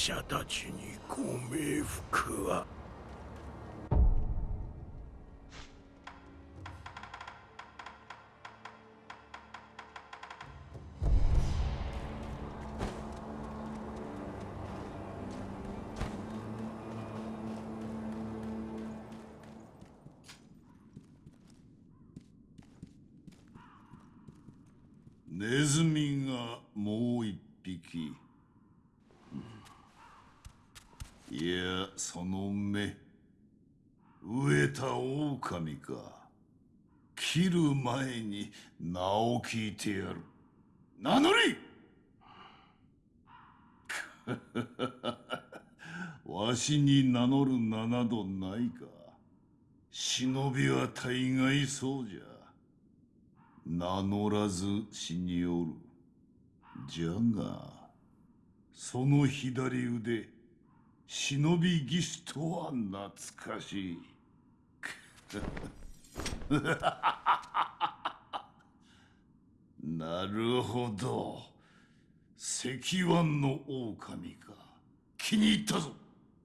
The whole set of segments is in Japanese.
者たちにご冥福はネズミがもう一匹いやその目。飢えた狼か。切る前に名を聞いてやる。名乗り わしに名乗る名などないか。忍びは大概そうじゃ。名乗らず死におる。じゃがその左腕忍び義手とは懐かしい。なるほど。石腕の狼か。気に入ったぞ。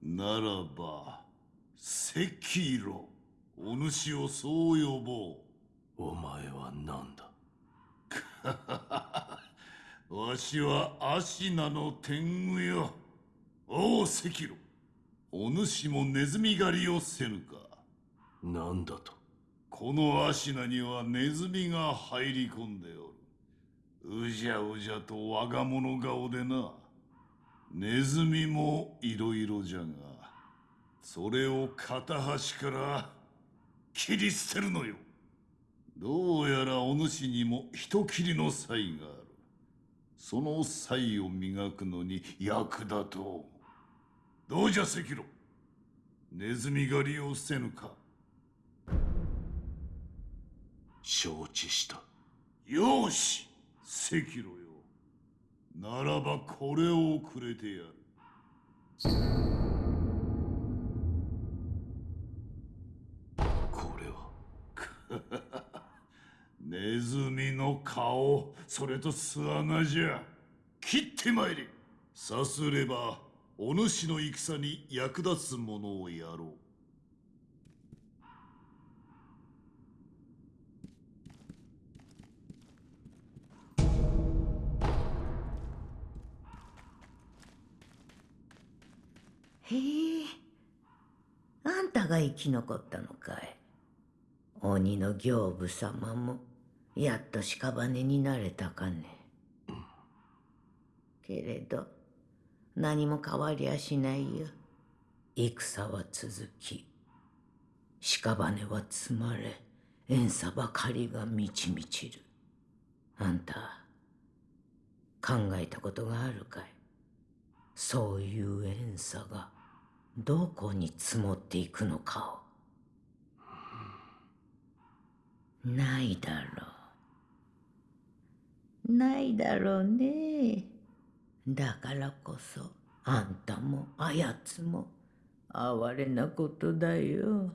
ならば赤色。お主をそう呼ぼう。お前は何だ？わしはアシナの天狗よ。おう赤炉。お主もネズミ狩りをせぬか。何だとこのアシナにはネズミが入り込んでおる。うじゃうじゃと我が物顔でな。ネズミもいろいろじゃが、それを片端から切り捨てるのよ。どうやらお主にも人斬りの才がある。その才を磨くのに役立とう。どうじゃ赤炉。ネズミ狩りをせぬか。承知したよし赤炉よ。ならばこれをくれてやる。これは ネズミの顔、それと巣穴じゃ。切ってまいれ。さすれば、お主の戦に役立つものをやろう。へえあんたが生き残ったのかい鬼の行部様もやっと屍になれたかねけれど何も変わりゃしないよ。戦は続き屍は積まれ怨嗟ばかりが満ち満ちる。あんた考えたことがあるかい？そういう怨嗟がどこに積もっていくのかを。ないだろう。ないだろうねだからこそあんたもあやつも哀れなことだよ。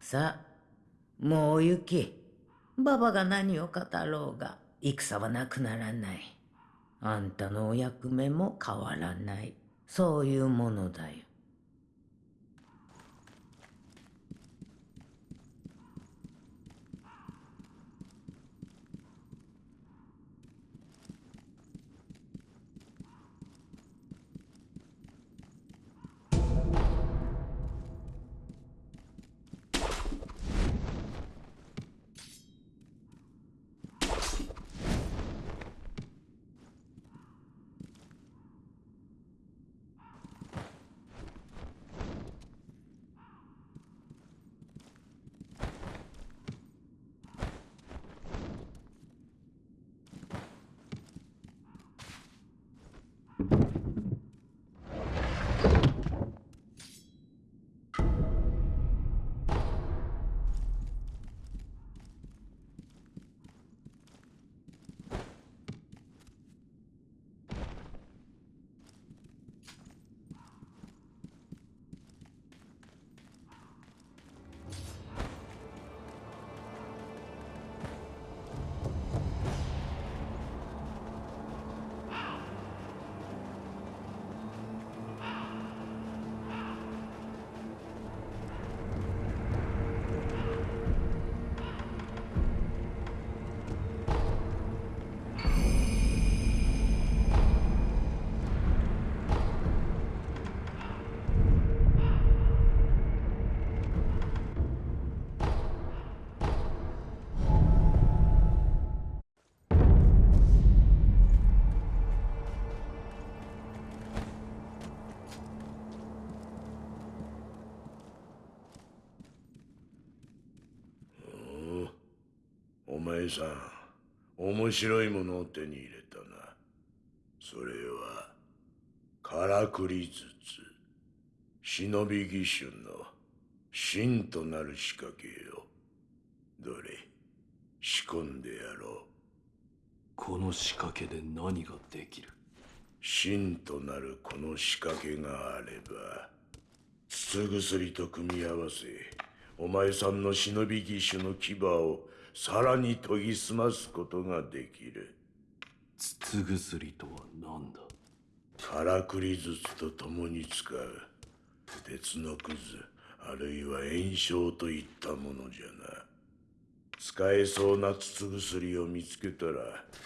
さあもう行きババが何を語ろうが戦はなくならない。あんたのお役目も変わらない。そういうものだよ。前さん面白いものを手に入れたな。それはからくり筒忍び義手の真となる仕掛けよ。どれ仕込んでやろう。この仕掛けで何ができる？真となるこの仕掛けがあれば筒薬と組み合わせお前さんの忍び義手の牙をさらに研ぎ澄ますことができる。筒薬とは何だ？からくり筒と共に使う。鉄のくずあるいは炎症といったものじゃな。使えそうな筒薬を見つけたら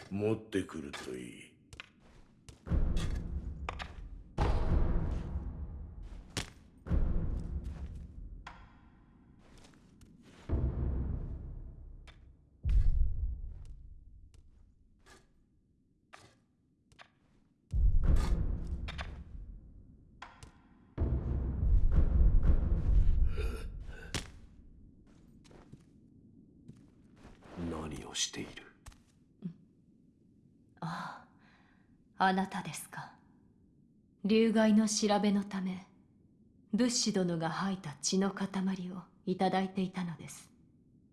持ってくるといいをしている。あああなたですか。流害の調べのため仏師殿が吐いた血の塊をいただいていたのです。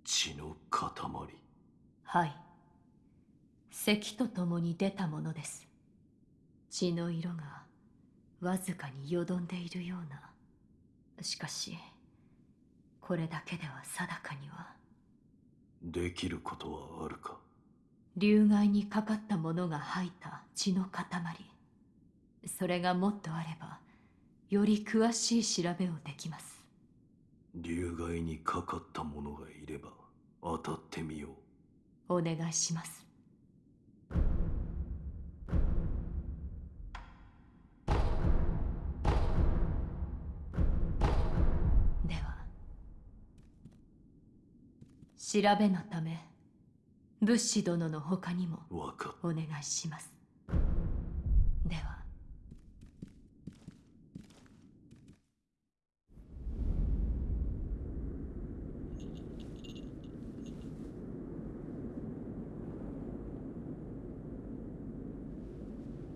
血の塊。はい。咳とともに出たものです。血の色がわずかによどんでいるような。しかしこれだけでは定かにはできることはあるか？流害にかかった者が吐いた血の塊。それがもっとあればより詳しい調べをできます。流害にかかった者がいれば当たってみよう。お願いします調べのため仏師殿の他にもお願いします。では。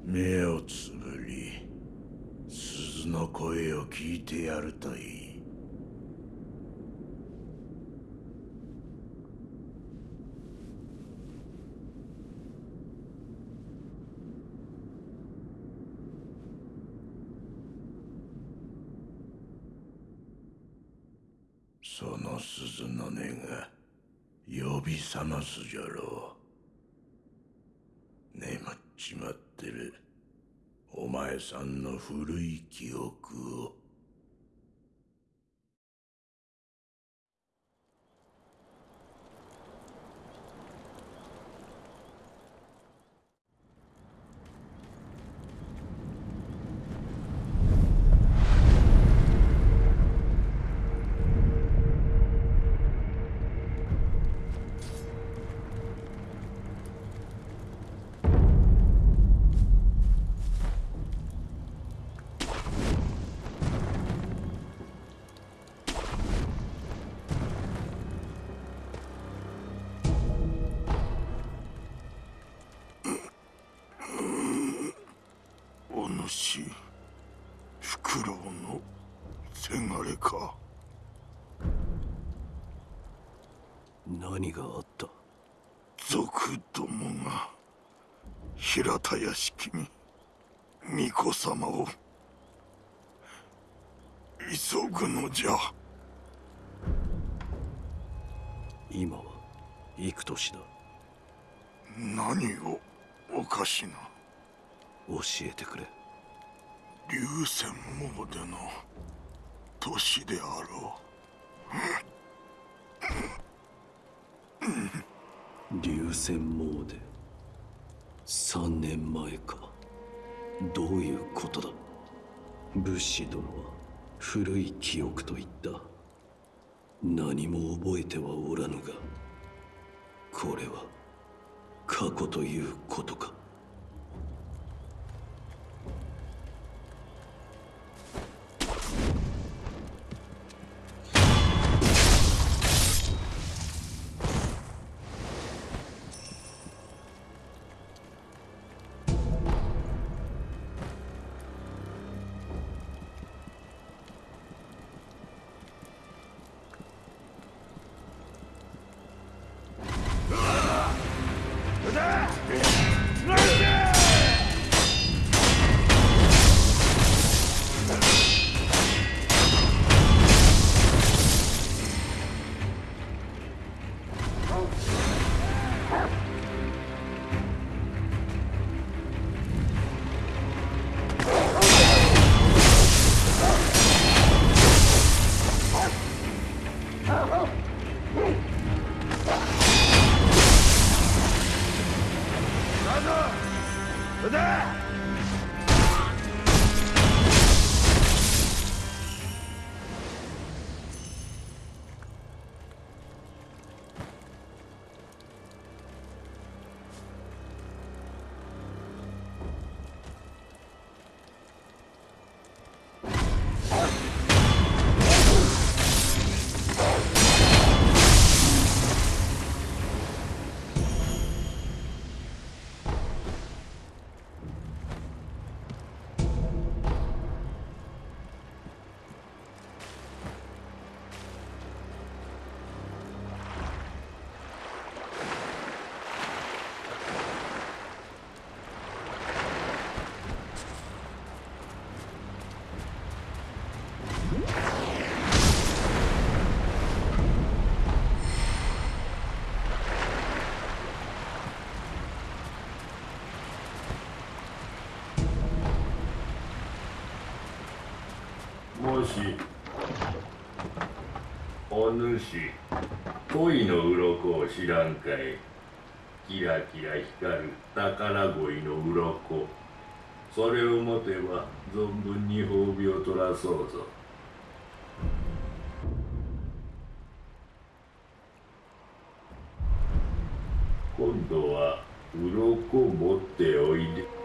目をつぶり鈴の声を聞いてやるといいその鈴の音が呼び覚ますじゃろ。う眠っちまってるお前さんの古い記憶を。巫女様を。急ぐのじゃ。今は幾年だ？何をおかしな。教えてくれ。流泉詣の年であろ流泉詣3年前かどういうことだ？武士殿は古い記憶と言った。何も覚えてはおらぬがこれは過去ということか？お主恋の鱗を知らんかい。キラキラ光る宝鯉の鱗。それを持てば存分に褒美を取らそうぞ。今度は鱗持っておいで。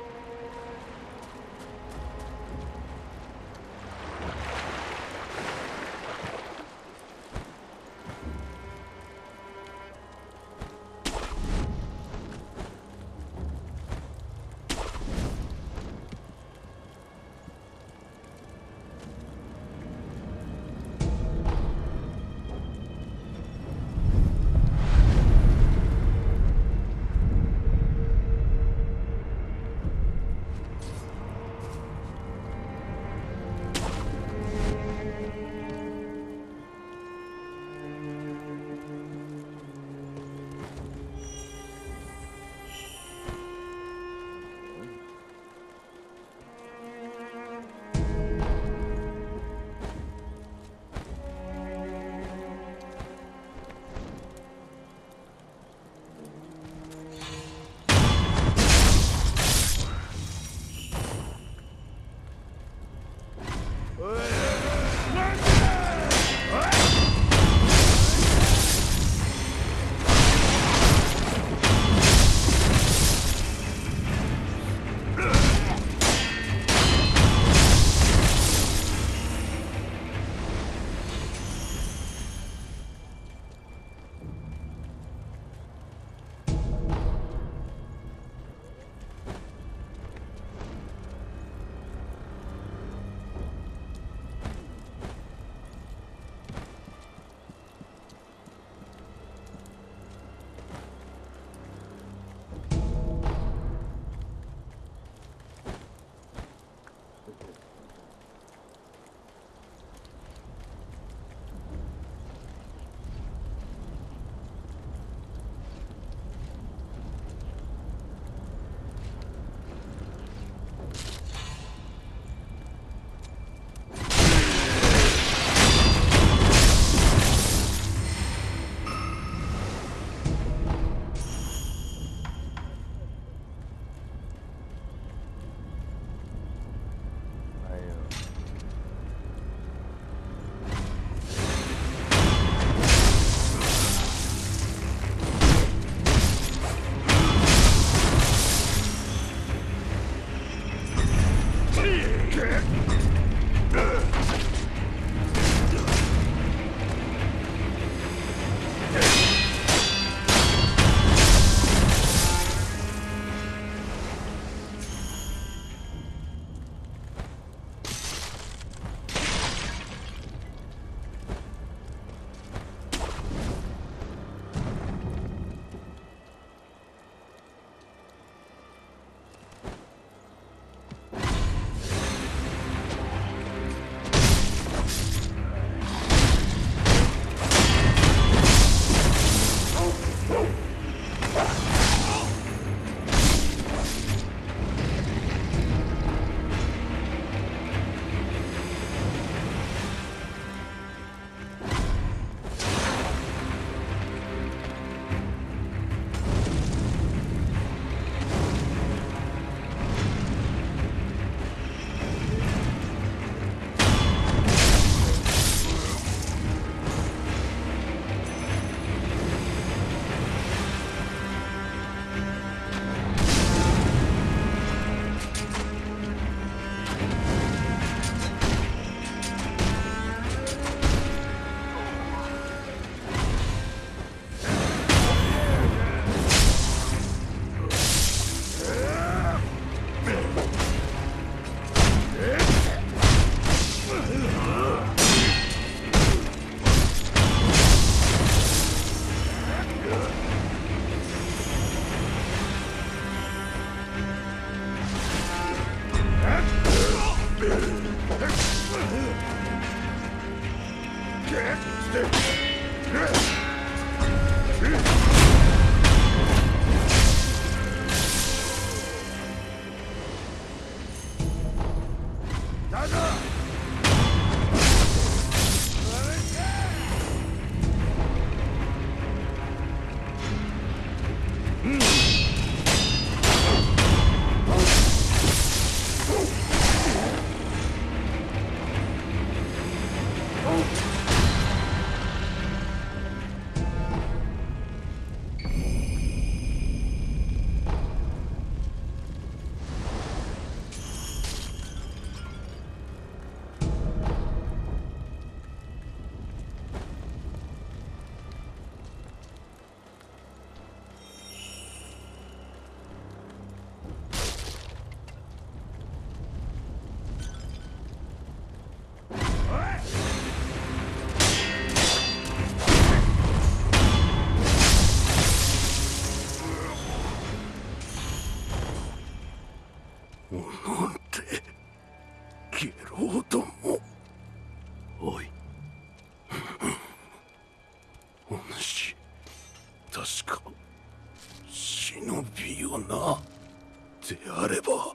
であれば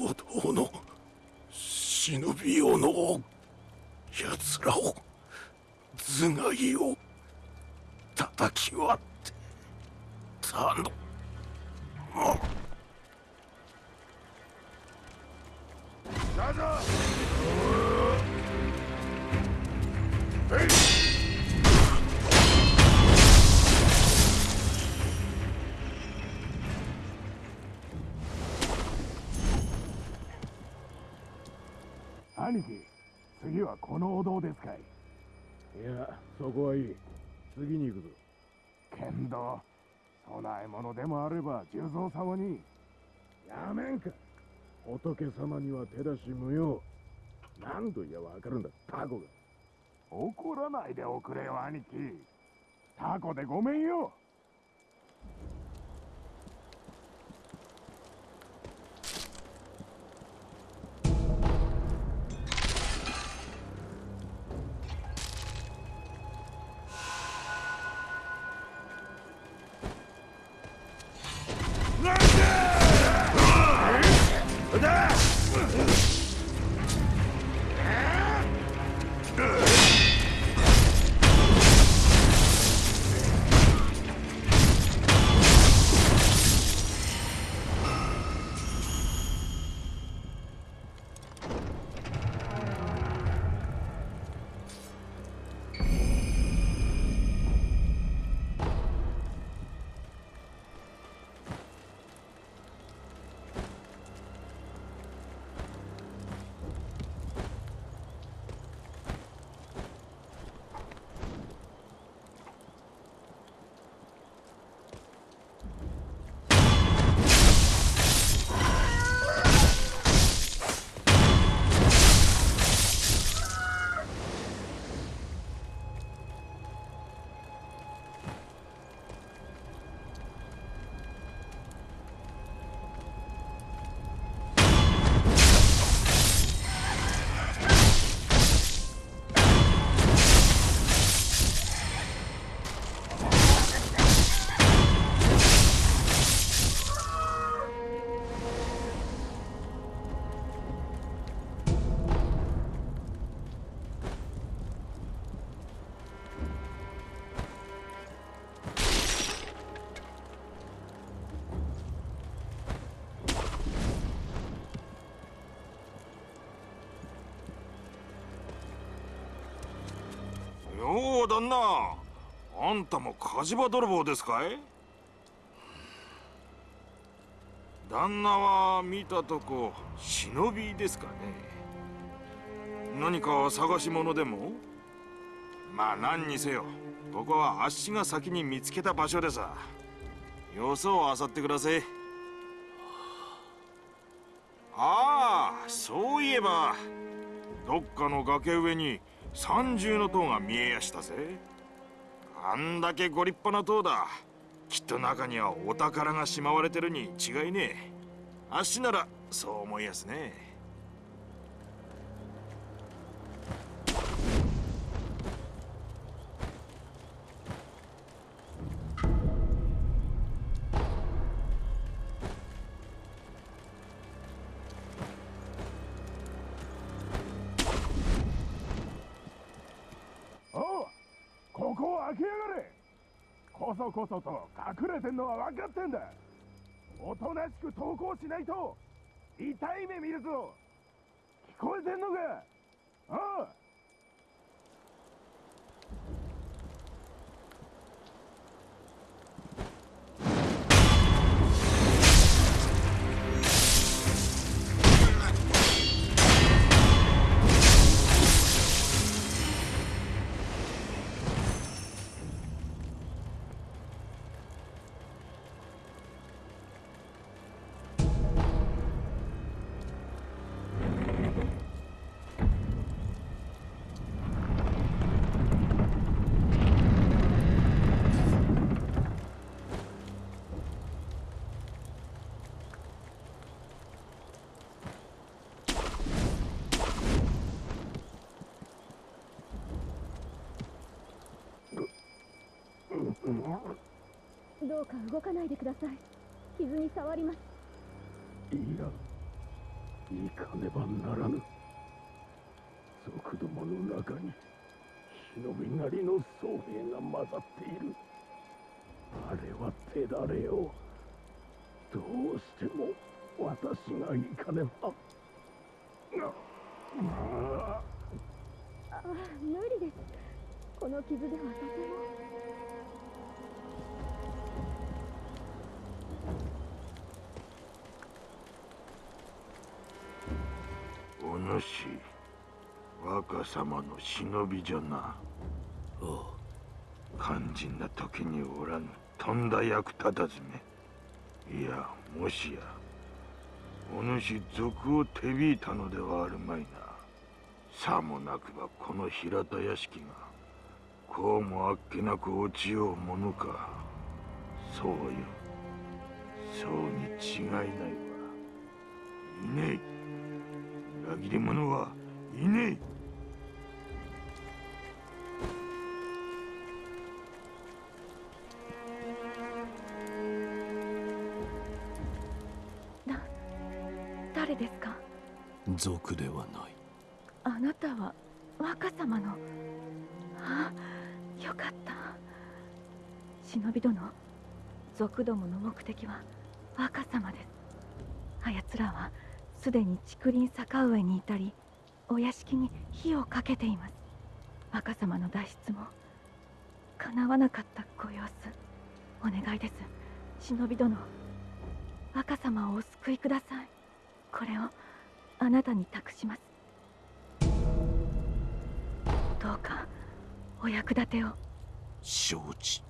お堂の忍びよの奴らを頭蓋を兄貴次はこのお堂ですかい。いやそこはいい。次に行くぞ。けんど供え物でもあれば重蔵様に。やめんか。仏様には手出し無用。何と言やわかるんだタコが。怒らないでおくれよ兄貴。タコでごめんよ旦那。あんたも火事場泥棒ですかい？旦那は見たとこ忍びですかね。何か探し物でも？まあ何にせよ。ここはあっしが先に見つけた場所でさ。よそを漁ってください。ああそういえばどっかの崖上に三重の塔が見えやしたぜ。あんだけご立派な塔だ。きっと中にはお宝がしまわれてるに違いねえ。あっしならそう思いやすね。そこそと隠れてんのは分かってんだ。おとなしく投降しないと痛い目見るぞ。聞こえてんのか？ああ動かないでください。傷に触ります。いや行かねばならぬ。族どもの中に忍びなりの僧兵が混ざっている。あれは手だれよどうしても私が行かねば。あああ無理です。この傷ではとてもお主若様の忍びじゃな。ああ肝心な時におらぬとんだ役立たずめいやもしやお主賊を手引いたのではあるまいな。さもなくばこの平田屋敷がこうもあっけなく落ちようものか。そうよ。そうに違いないわ。いねえ裏切り者はいねえ。誰ですか？族ではない。あなたは若様の。あよかった。忍び殿族どもの目的は若様です。あやつらはすでに竹林坂上に至りお屋敷に火をかけています。若様の脱出も叶わなかったご様子お願いです。忍び殿若様をお救いください。これをあなたに託します。どうかお役立てを。承知。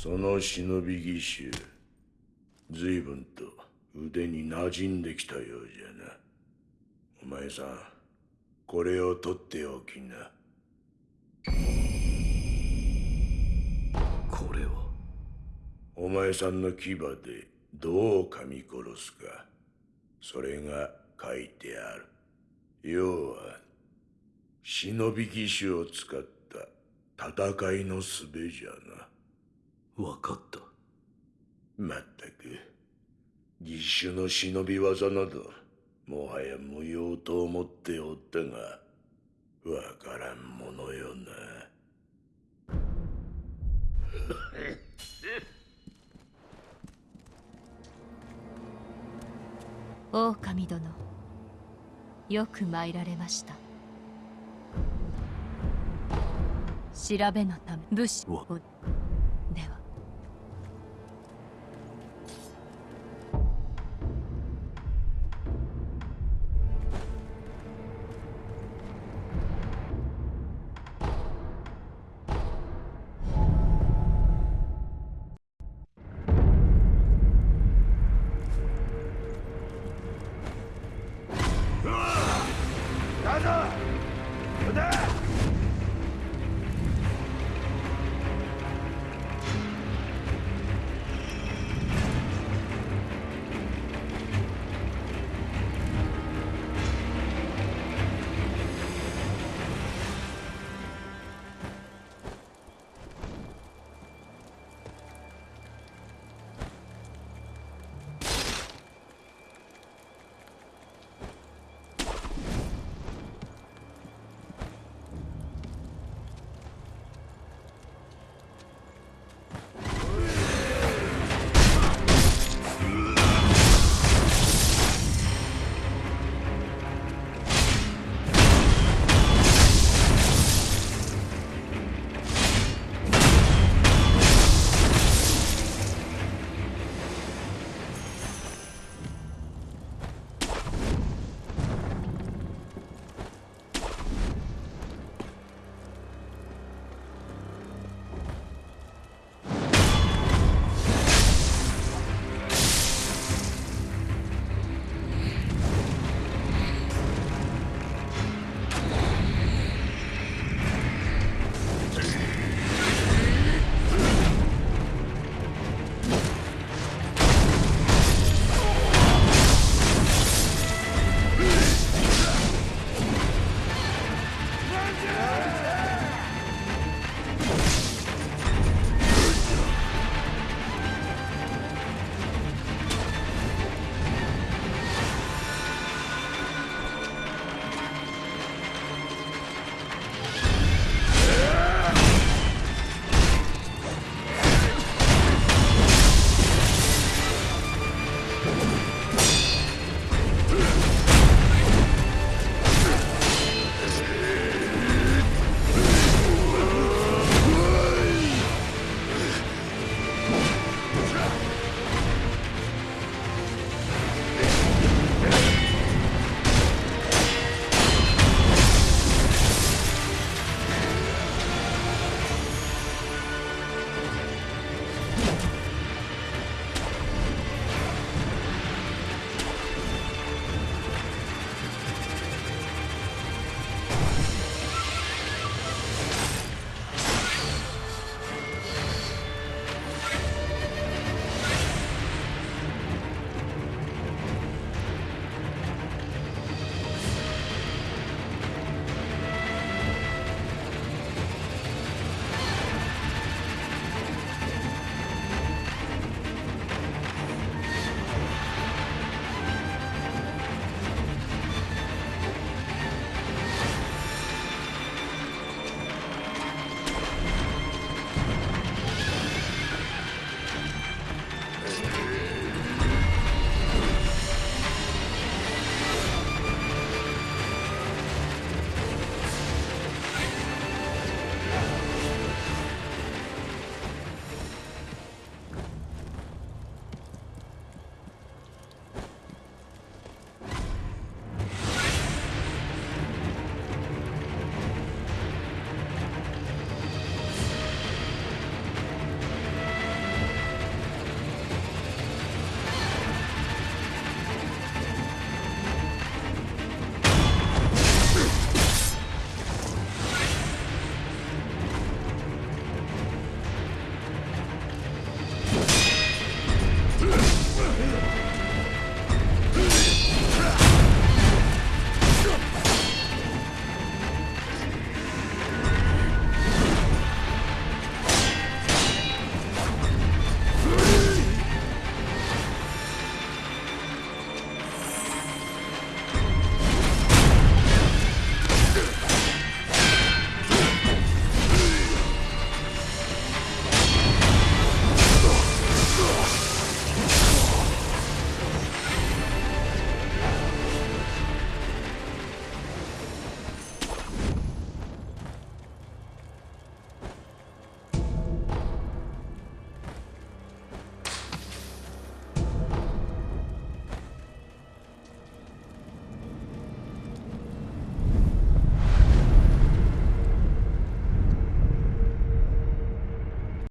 その忍び義手。随分と腕に馴染んできたようじゃな。お前さんこれを取っておきな。これはお前さんの牙でどう噛み殺すか。それが書いてある。要は忍び義手を使った戦いの術じゃな分かった。まったく。義手の忍び技などもはや無用と思っておったがわからんものよな。狼殿よく参られました。調べのため武士わを